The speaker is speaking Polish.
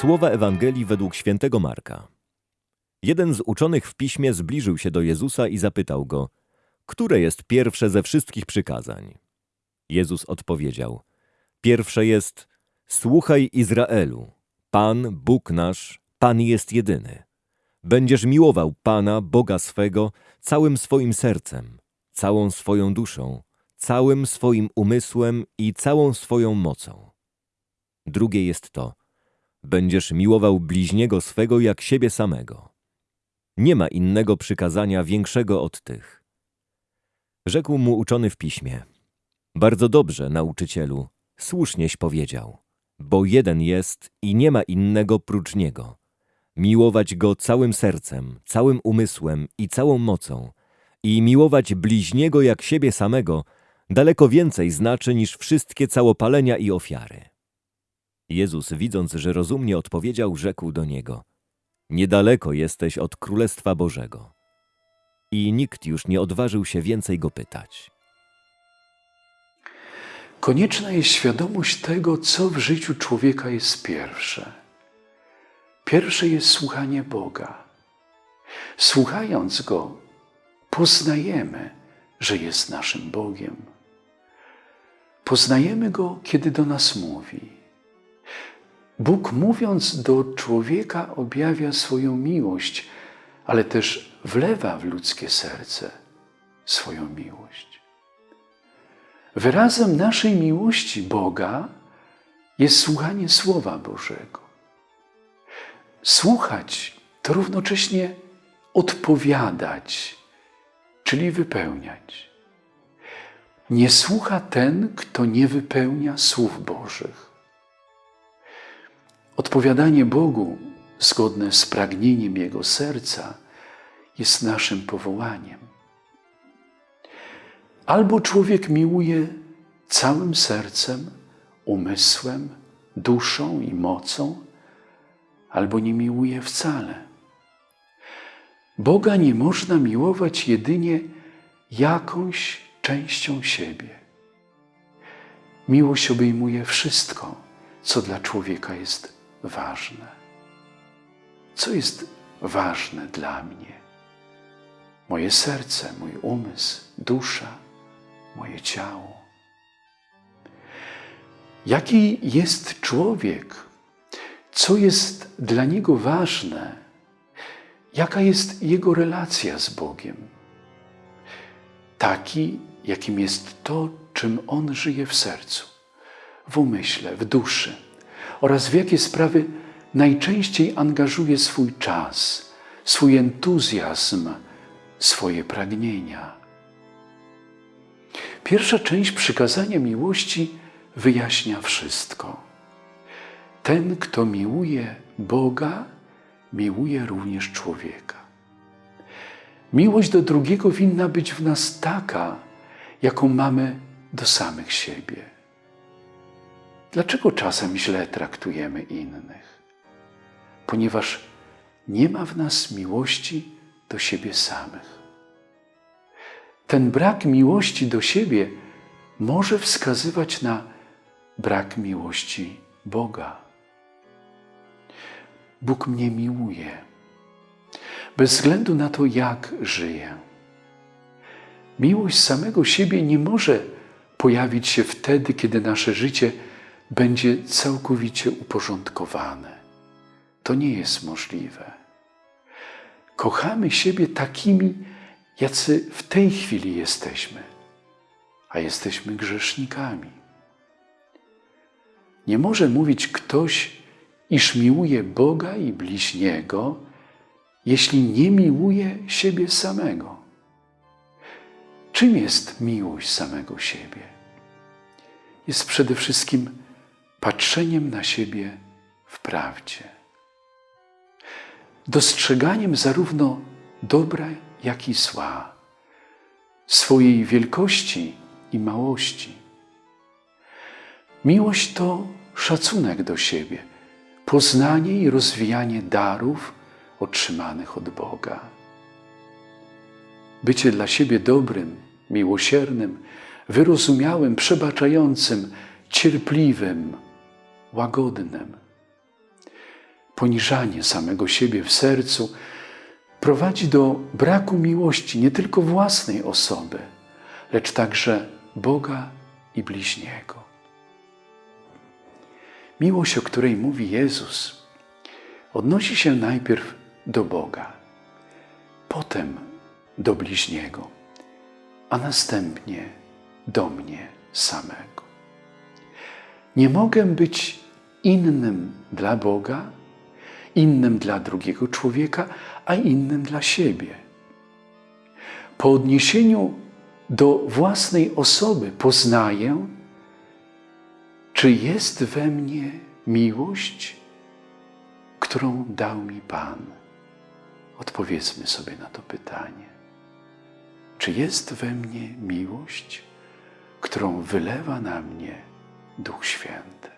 Słowa Ewangelii według świętego Marka. Jeden z uczonych w piśmie zbliżył się do Jezusa i zapytał go, które jest pierwsze ze wszystkich przykazań? Jezus odpowiedział, pierwsze jest, słuchaj Izraelu, Pan, Bóg nasz, Pan jest jedyny. Będziesz miłował Pana, Boga swego, całym swoim sercem, całą swoją duszą, całym swoim umysłem i całą swoją mocą. Drugie jest to, będziesz miłował bliźniego swego jak siebie samego. Nie ma innego przykazania większego od tych. Rzekł mu uczony w piśmie. Bardzo dobrze, nauczycielu, słusznieś powiedział, bo jeden jest i nie ma innego prócz niego. Miłować go całym sercem, całym umysłem i całą mocą i miłować bliźniego jak siebie samego daleko więcej znaczy niż wszystkie całopalenia i ofiary. Jezus, widząc, że rozumnie odpowiedział, rzekł do niego: Niedaleko jesteś od Królestwa Bożego. I nikt już nie odważył się więcej go pytać. Konieczna jest świadomość tego, co w życiu człowieka jest pierwsze. Pierwsze jest słuchanie Boga. Słuchając Go, poznajemy, że jest naszym Bogiem. Poznajemy Go, kiedy do nas mówi. Bóg mówiąc do człowieka objawia swoją miłość, ale też wlewa w ludzkie serce swoją miłość. Wyrazem naszej miłości Boga jest słuchanie Słowa Bożego. Słuchać to równocześnie odpowiadać, czyli wypełniać. Nie słucha ten, kto nie wypełnia słów Bożych. Odpowiadanie Bogu zgodne z pragnieniem Jego serca jest naszym powołaniem. Albo człowiek miłuje całym sercem, umysłem, duszą i mocą, albo nie miłuje wcale. Boga nie można miłować jedynie jakąś częścią siebie. Miłość obejmuje wszystko, co dla człowieka jest ważne. Co jest ważne dla mnie? Moje serce, mój umysł, dusza, moje ciało. Jaki jest człowiek? Co jest dla niego ważne? Jaka jest jego relacja z Bogiem? Taki, jakim jest to, czym on żyje w sercu, w umyśle, w duszy oraz w jakie sprawy najczęściej angażuje swój czas, swój entuzjazm, swoje pragnienia. Pierwsza część przykazania miłości wyjaśnia wszystko. Ten, kto miłuje Boga, miłuje również człowieka. Miłość do drugiego winna być w nas taka, jaką mamy do samych siebie. Dlaczego czasem źle traktujemy innych? Ponieważ nie ma w nas miłości do siebie samych. Ten brak miłości do siebie może wskazywać na brak miłości Boga. Bóg mnie miłuje, bez względu na to, jak żyję. Miłość samego siebie nie może pojawić się wtedy, kiedy nasze życie będzie całkowicie uporządkowane. To nie jest możliwe. Kochamy siebie takimi, jacy w tej chwili jesteśmy, a jesteśmy grzesznikami. Nie może mówić ktoś, iż miłuje Boga i bliźniego, jeśli nie miłuje siebie samego. Czym jest miłość samego siebie? Jest przede wszystkim patrzeniem na siebie w prawdzie. Dostrzeganiem zarówno dobra, jak i zła, swojej wielkości i małości. Miłość to szacunek do siebie, poznanie i rozwijanie darów otrzymanych od Boga. Bycie dla siebie dobrym, miłosiernym, wyrozumiałym, przebaczającym, cierpliwym, łagodnym. poniżanie samego siebie w sercu prowadzi do braku miłości nie tylko własnej osoby, lecz także Boga i bliźniego. Miłość, o której mówi Jezus, odnosi się najpierw do Boga, potem do bliźniego, a następnie do mnie samego. Nie mogę być innym dla Boga, innym dla drugiego człowieka, a innym dla siebie. Po odniesieniu do własnej osoby poznaję, czy jest we mnie miłość, którą dał mi Pan. Odpowiedzmy sobie na to pytanie. Czy jest we mnie miłość, którą wylewa na mnie Duch Święty?